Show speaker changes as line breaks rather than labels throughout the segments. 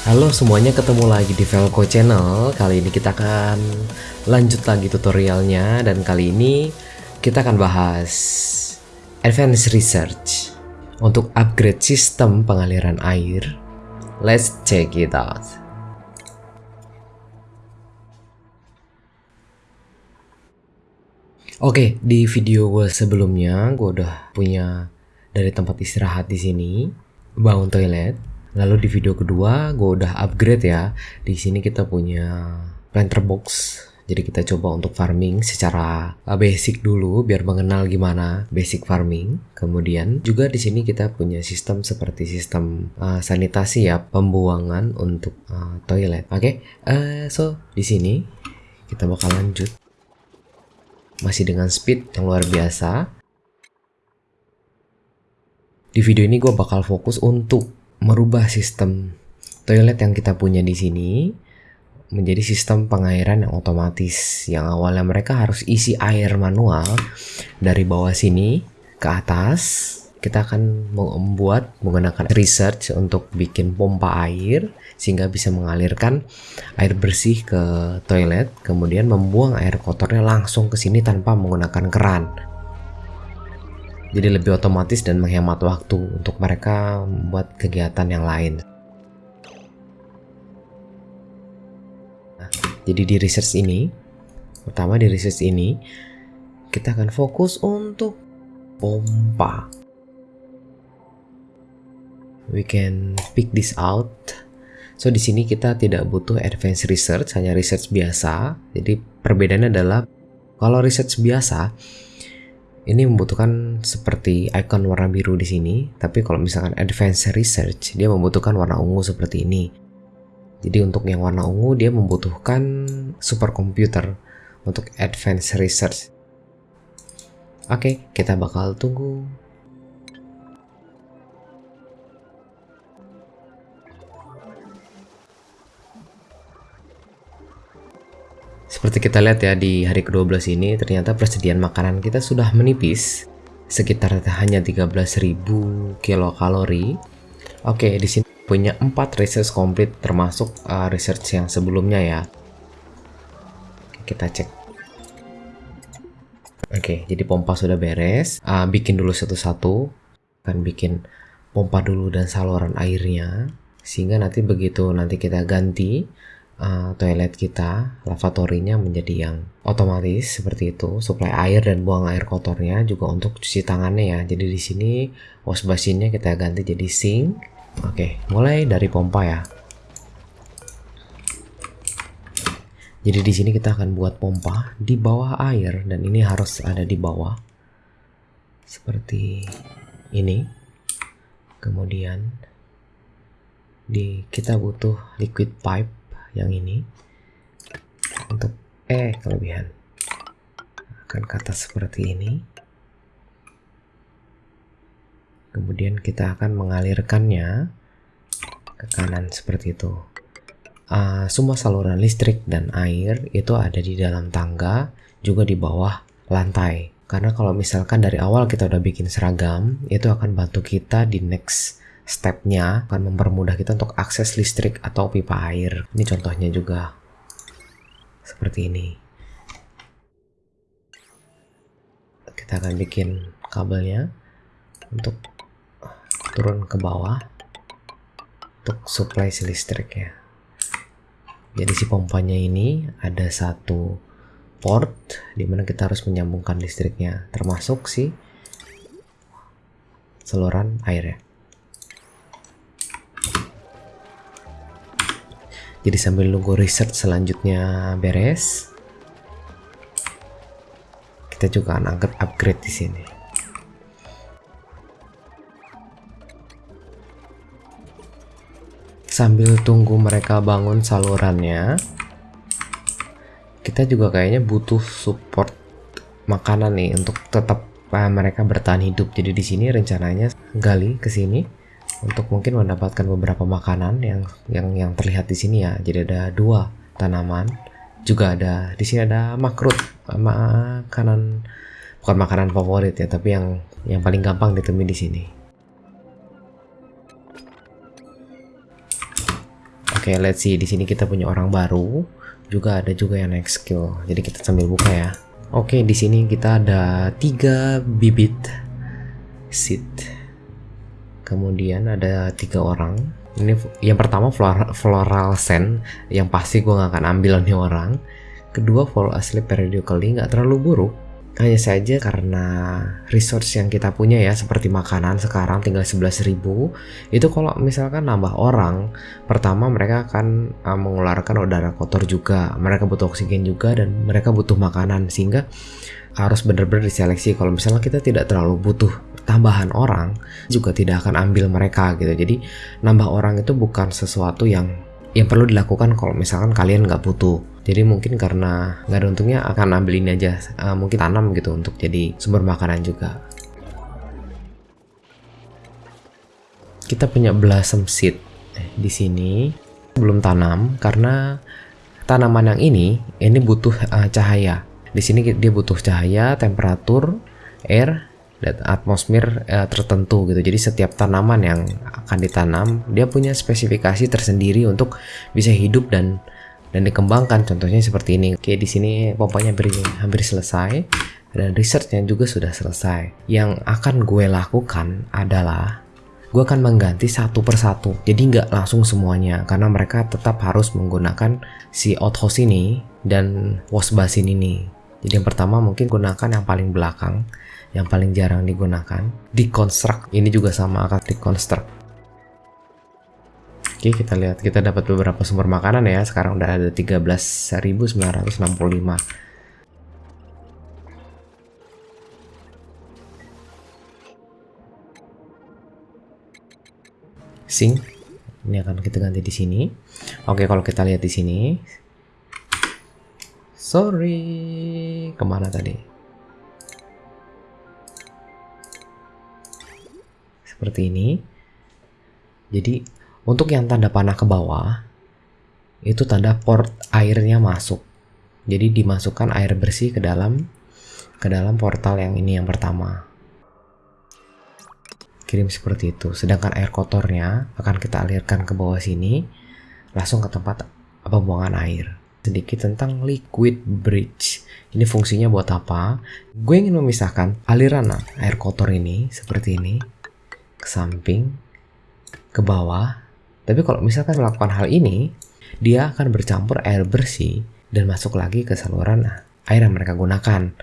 Halo semuanya ketemu lagi di Velco Channel. Kali ini kita akan lanjut lagi tutorialnya Dan kali ini kita akan bahas Advanced Research Untuk upgrade sistem pengaliran air. Let's check it out. Oke, di video gue sebelumnya gue udah punya dari tempat istirahat di sini, bangun toilet, Lalu di video kedua gue udah upgrade ya. Di sini kita punya planter box. Jadi kita coba untuk farming secara uh, basic dulu biar mengenal gimana basic farming. Kemudian juga di sini kita punya sistem seperti sistem uh, sanitasi ya, pembuangan untuk uh, toilet. Oke, okay? uh, so di sini kita bakal lanjut masih dengan speed yang luar biasa. Di video ini gue bakal fokus untuk merubah sistem toilet yang kita punya di sini menjadi sistem pengairan yang otomatis yang awalnya mereka harus isi air manual dari bawah sini ke atas. Kita akan membuat menggunakan research untuk bikin pompa air sehingga bisa mengalirkan air bersih ke toilet kemudian membuang air kotornya langsung ke sini tanpa menggunakan keran jadi lebih otomatis dan menghemat waktu untuk mereka membuat kegiatan yang lain. Nah, jadi di research ini, pertama di research ini, kita akan fokus untuk pompa. We can pick this out. So di sini kita tidak butuh advanced research, hanya research biasa. Jadi perbedaannya adalah kalau research biasa ini membutuhkan seperti icon warna biru di sini, tapi kalau misalkan advanced research, dia membutuhkan warna ungu seperti ini. Jadi untuk yang warna ungu dia membutuhkan superkomputer untuk advanced research. Oke, kita bakal tunggu Seperti kita lihat ya di hari ke-12 ini ternyata persediaan makanan kita sudah menipis sekitar hanya 13.000 kilokalori. Oke, di sini punya 4 research komplit termasuk uh, research yang sebelumnya ya. Kita cek. Oke, jadi pompa sudah beres. Uh, bikin dulu satu-satu. Kan bikin pompa dulu dan saluran airnya sehingga nanti begitu nanti kita ganti uh, toilet kita, lavatorinya menjadi yang otomatis seperti itu, suplai air dan buang air kotornya juga untuk cuci tangannya ya. Jadi di sini wash basinnya kita ganti jadi sink. Oke, mulai dari pompa ya. Jadi di sini kita akan buat pompa di bawah air dan ini harus ada di bawah. Seperti ini. Kemudian di kita butuh liquid pipe yang ini. Untuk E kelebihan. Akan kata seperti ini. Kemudian kita akan mengalirkannya ke kanan seperti itu. Uh, semua saluran listrik dan air itu ada di dalam tangga juga di bawah lantai. Karena kalau misalkan dari awal kita udah bikin seragam itu akan bantu kita di next stepnya akan mempermudah kita untuk akses listrik atau pipa air. Ini contohnya juga seperti ini. Kita akan bikin kabelnya untuk turun ke bawah untuk supply si listriknya. Jadi si pompanya ini ada satu port di mana kita harus menyambungkan listriknya termasuk si saluran airnya. Jadi sambil nunggu research selanjutnya beres, kita juga akan angkat upgrade di sini. Sambil tunggu mereka bangun salurannya, kita juga kayaknya butuh support makanan nih untuk tetap uh, mereka bertahan hidup. Jadi di sini rencananya gali ke sini untuk mungkin mendapatkan beberapa makanan yang yang yang terlihat di sini ya. Jadi ada dua tanaman, juga ada di sini ada makrut, makanan bukan makanan favorit ya, tapi yang yang paling gampang ditemui di sini. Oke, okay, let's see. Di sini kita punya orang baru. Juga ada juga yang next skill. Jadi kita sambil buka ya. Oke, okay, di sini kita ada tiga bibit seed. Kemudian ada tiga orang. Ini yang pertama floral, floral scent. Yang pasti gue gak akan ambil nih orang. Kedua, fall asleep periodically nggak terlalu buruk hanya saja karena resource yang kita punya ya seperti makanan sekarang tinggal 11.000 itu kalau misalkan nambah orang pertama mereka akan uh, mengeluarkan udara kotor juga mereka butuh oksigen juga dan mereka butuh makanan sehingga harus benar-benar diseleksi kalau misalnya kita tidak terlalu butuh tambahan orang juga tidak akan ambil mereka gitu. Jadi nambah orang itu bukan sesuatu yang yang perlu dilakukan kalau misalkan kalian nggak butuh. Jadi mungkin karena nggak ada untungnya akan ambil ini aja uh, mungkin tanam gitu untuk jadi sumber makanan juga. Kita punya blossom seed eh, di sini. Belum tanam karena tanaman yang ini ini butuh uh, cahaya. Di sini dia butuh cahaya temperatur air dan atmosfer uh, tertentu gitu. Jadi setiap tanaman yang akan ditanam dia punya spesifikasi tersendiri untuk bisa hidup dan dan dikembangkan. Contohnya seperti ini. Oke di sini pompanya hampir hampir selesai. Dan researchnya juga sudah selesai. Yang akan gue lakukan adalah gue akan mengganti satu persatu. Jadi nggak langsung semuanya karena mereka tetap harus menggunakan si outhouse ini dan wash basin ini. Jadi yang pertama mungkin gunakan yang paling belakang yang paling jarang digunakan deconstruct ini juga sama akan deconstruct Oke, kita lihat kita dapat beberapa sumber makanan ya. Sekarang udah ada 13.965. Sing. Ini akan kita ganti di sini. Oke, kalau kita lihat di sini. Sorry, ke mana tadi? Seperti ini. Jadi untuk yang tanda panah ke bawah, itu tanda port airnya masuk. Jadi dimasukkan air bersih ke dalam ke dalam portal yang ini yang pertama. Kirim seperti itu. Sedangkan air kotornya akan kita alirkan ke bawah sini langsung ke tempat pembuangan air. Sedikit tentang liquid bridge. Ini fungsinya buat apa? Gue ingin memisahkan aliran air kotor ini seperti ini ke samping, ke bawah, tapi kalau misalkan melakukan hal ini, dia akan bercampur air bersih dan masuk lagi ke saluran air yang mereka gunakan.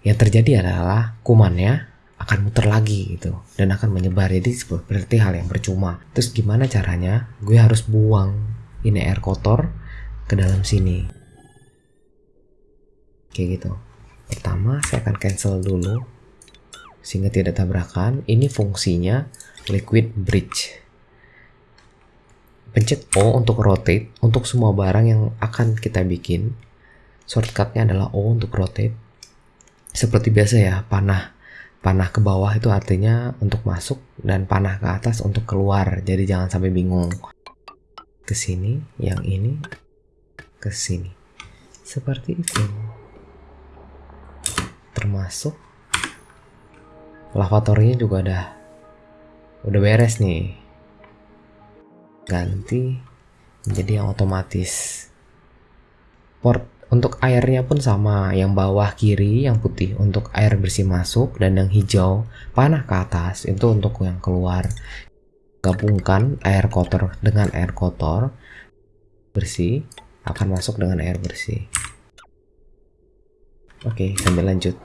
Yang terjadi adalah kumannya akan muter lagi gitu dan akan menyebar jadi seperti hal yang percuma. Terus gimana caranya? Gue harus buang ini air kotor ke dalam sini. Kayak gitu. Pertama saya akan cancel dulu sehingga tidak tabrakan. Ini fungsinya liquid bridge. Pencet O untuk rotate untuk semua barang yang akan kita bikin. Shortcutnya adalah O untuk rotate. Seperti biasa ya panah panah ke bawah itu artinya untuk masuk dan panah ke atas untuk keluar. Jadi jangan sampai bingung. Ke sini yang ini ke sini. Seperti itu. Termasuk lavatorinya juga udah udah beres nih. Ganti menjadi yang otomatis. Port untuk airnya pun sama yang bawah kiri yang putih. Untuk air bersih masuk dan yang hijau panah ke atas itu untuk yang keluar. Gabungkan air kotor dengan air kotor bersih akan masuk dengan air bersih. Oke sambil lanjut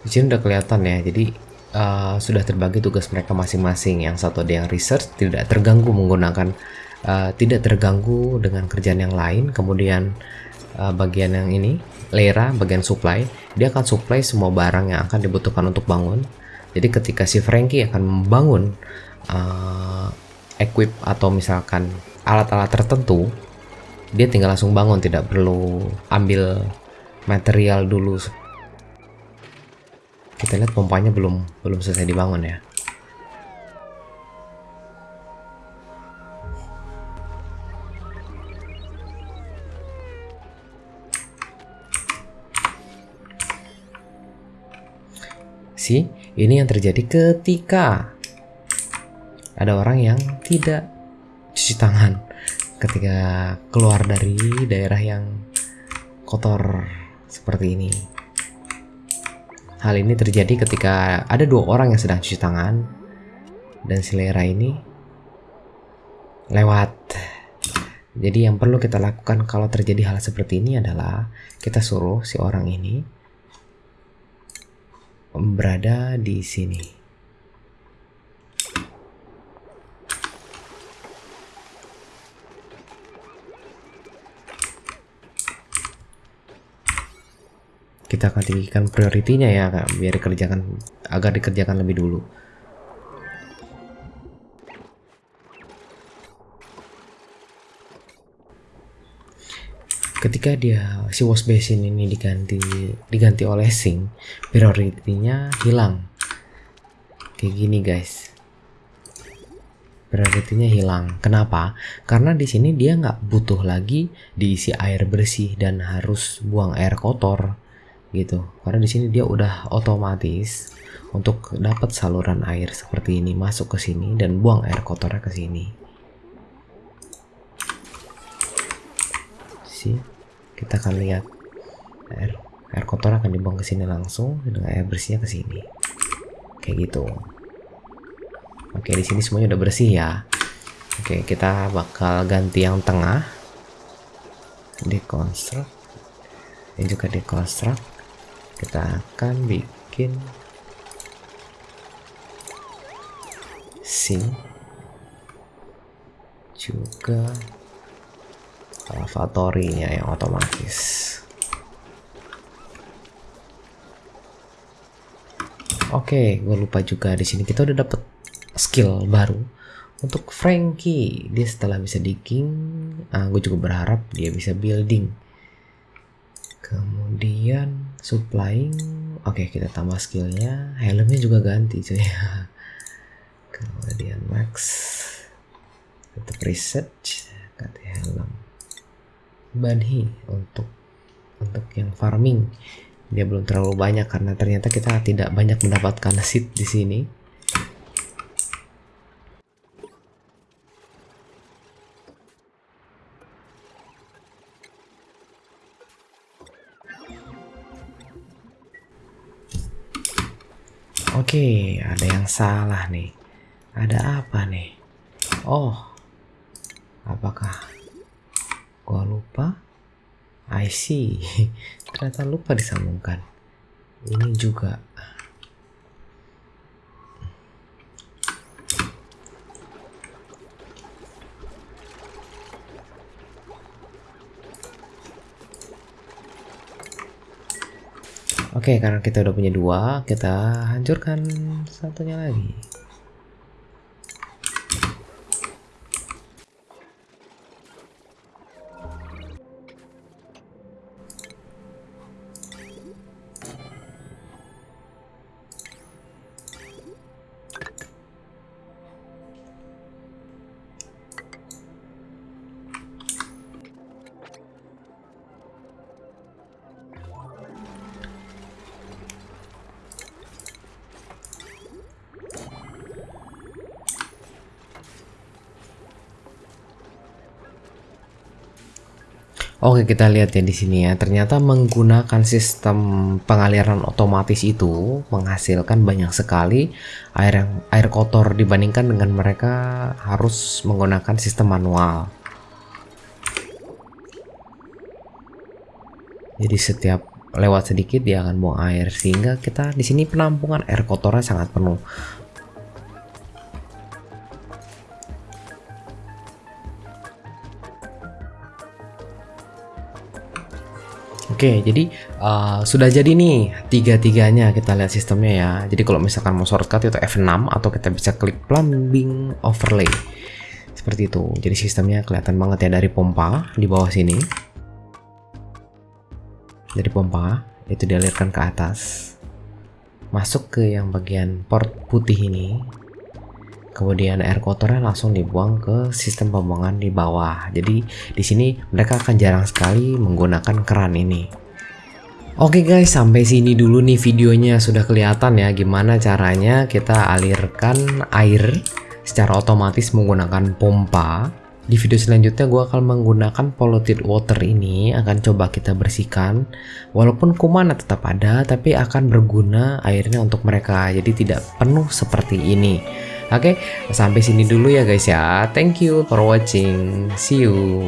di sini udah kelihatan ya jadi uh, sudah terbagi tugas mereka masing-masing. Yang satu ada yang research tidak terganggu menggunakan uh, tidak terganggu dengan kerjaan yang lain. Kemudian uh, bagian yang ini Lera bagian supply dia akan supply semua barang yang akan dibutuhkan untuk bangun. Jadi ketika si Frankie akan membangun uh, equip atau misalkan alat-alat tertentu dia tinggal langsung bangun tidak perlu ambil material dulu kita lihat pompanya belum belum selesai dibangun ya Si ini yang terjadi ketika ada orang yang tidak cuci tangan ketika keluar dari daerah yang kotor seperti ini. Hal ini terjadi ketika ada dua orang yang sedang cuci tangan dan selera ini lewat. Jadi yang perlu kita lakukan kalau terjadi hal seperti ini adalah kita suruh si orang ini berada di sini. Kita akan tinggikan prioritinya ya, biar dikerjakan agar dikerjakan lebih dulu. ketika dia si wash basin ini diganti diganti oleh sink prioritinya hilang. Kayak gini guys. Prioritinya hilang. Kenapa? Karena di sini dia nggak butuh lagi diisi air bersih dan harus buang air kotor gitu. Karena di sini dia udah otomatis untuk dapat saluran air seperti ini masuk ke sini dan buang air kotornya ke sini. Sih kita akan lihat air air kotor akan dibuang ke sini langsung dengan air bersihnya ke sini. Kayak gitu. Oke di sini semuanya udah bersih ya. Oke kita bakal ganti yang tengah. Dekonstruk ini juga dekonstruk kita akan bikin sink juga lavatory-nya yang otomatis. Oke, gue lupa juga di sini kita udah dapet skill baru untuk Frankie. Dia setelah bisa digging, ah, gue juga berharap dia bisa building. Kemudian supplying, oke kita tambah skillnya. Helmnya juga ganti cuy. Kemudian max, tetap research, ganti helm. Banhi untuk untuk yang farming dia belum terlalu banyak karena ternyata kita tidak banyak mendapatkan seed di sini Oke, ada yang salah nih. Ada apa nih? Oh, apakah gua lupa I see ternyata lupa disambungkan ini juga Oke, karena kita udah punya dua, kita hancurkan satunya lagi. Oke, kita lihat ya di sini ya. Ternyata menggunakan sistem pengaliran otomatis itu menghasilkan banyak sekali air yang air kotor dibandingkan dengan mereka harus menggunakan sistem manual. Jadi setiap lewat sedikit dia akan buang air sehingga kita di sini penampungan air kotornya sangat penuh. Oke, jadi uh, sudah jadi nih tiga-tiganya kita lihat sistemnya ya. Jadi kalau misalkan mau shortcut itu F6 atau kita bisa klik plumbing overlay. Seperti itu. Jadi sistemnya kelihatan banget ya dari pompa di bawah sini. Dari pompa itu dialirkan ke atas. Masuk ke yang bagian port putih ini kemudian air kotornya langsung dibuang ke sistem pembuangan di bawah. Jadi di sini mereka akan jarang sekali menggunakan keran ini. Oke guys, sampai sini dulu nih videonya sudah kelihatan ya gimana caranya kita alirkan air secara otomatis menggunakan pompa. Di video selanjutnya gue akan menggunakan polluted water ini akan coba kita bersihkan. Walaupun kuman tetap ada tapi akan berguna airnya untuk mereka jadi tidak penuh seperti ini. Oke, sampai sini dulu ya guys ya. Thank you for watching. See you.